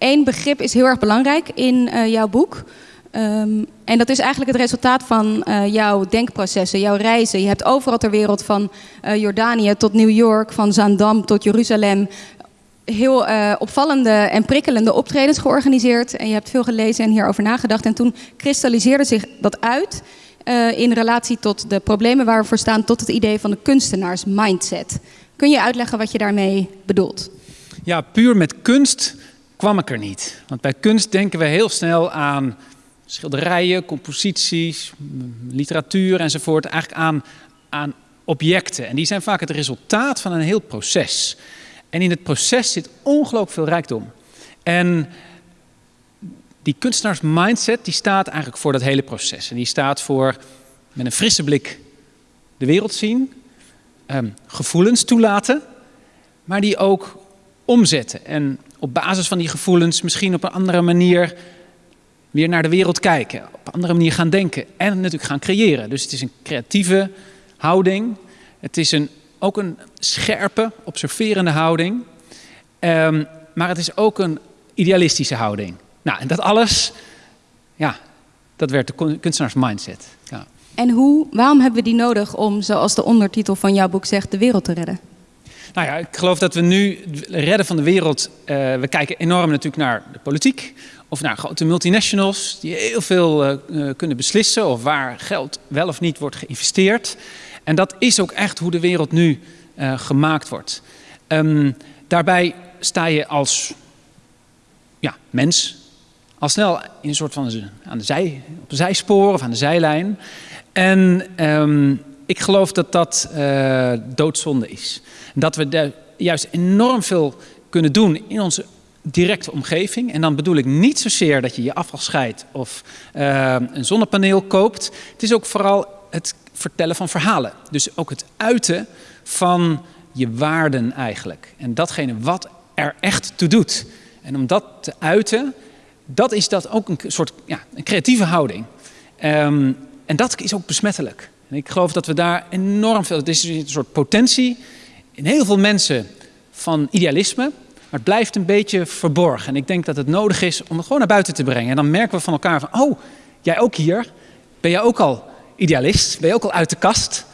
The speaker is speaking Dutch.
één begrip is heel erg belangrijk in uh, jouw boek. Um, en dat is eigenlijk het resultaat van uh, jouw denkprocessen, jouw reizen. Je hebt overal ter wereld, van uh, Jordanië tot New York, van Zaandam tot Jeruzalem, heel opvallende en prikkelende optredens georganiseerd. En je hebt veel gelezen en hierover nagedacht. En toen kristalliseerde zich dat uit in relatie tot de problemen waar we voor staan, tot het idee van de kunstenaars mindset. Kun je uitleggen wat je daarmee bedoelt? Ja, puur met kunst kwam ik er niet. Want bij kunst denken we heel snel aan schilderijen, composities, literatuur enzovoort. Eigenlijk aan, aan objecten. En die zijn vaak het resultaat van een heel proces. En in het proces zit ongelooflijk veel rijkdom. En die kunstenaars mindset die staat eigenlijk voor dat hele proces. En die staat voor met een frisse blik de wereld zien, Ehm, gevoelens toelaten, maar die ook omzetten. En op basis van die gevoelens misschien op een andere manier weer naar de wereld kijken. Op een andere manier gaan denken en natuurlijk gaan creëren. Dus het is een creatieve houding. Het is een, ook een scherpe, observerende houding. Um, maar het is ook een idealistische houding. Nou, en dat alles, ja, dat werd de kunstenaars mindset. Ja. En hoe, waarom hebben we die nodig om, zoals de ondertitel van jouw boek zegt, de wereld te redden? Nou ja, ik geloof dat we nu redden van de wereld. Uh, we kijken enorm natuurlijk naar de politiek. Of naar grote multinationals die heel veel uh, kunnen beslissen. Of waar geld wel of niet wordt geïnvesteerd. En dat is ook echt hoe de wereld nu gemaakt wordt. Um, daarbij sta je als ja, mens al snel in een soort van aan de zij, op de zijspoor of aan de zijlijn. En um, ik geloof dat dat uh, doodzonde is. Dat we daar juist enorm veel kunnen doen in onze directe omgeving. En dan bedoel ik niet zozeer dat je je afval scheidt of uh, een zonnepaneel koopt. Het is ook vooral het vertellen van verhalen. Dus ook het uiten van je waarden eigenlijk. En datgene wat er echt toe doet. En om dat te uiten, dat is dat ook een soort ja, een creatieve houding. Um, en dat is ook besmettelijk. En ik geloof dat we daar enorm veel. Het is een soort potentie in heel veel mensen van idealisme. Maar het blijft een beetje verborgen. En ik denk dat het nodig is om het gewoon naar buiten te brengen. En dan merken we van elkaar van, oh, jij ook hier. Ben jij ook al idealist? Ben je ook al uit de kast?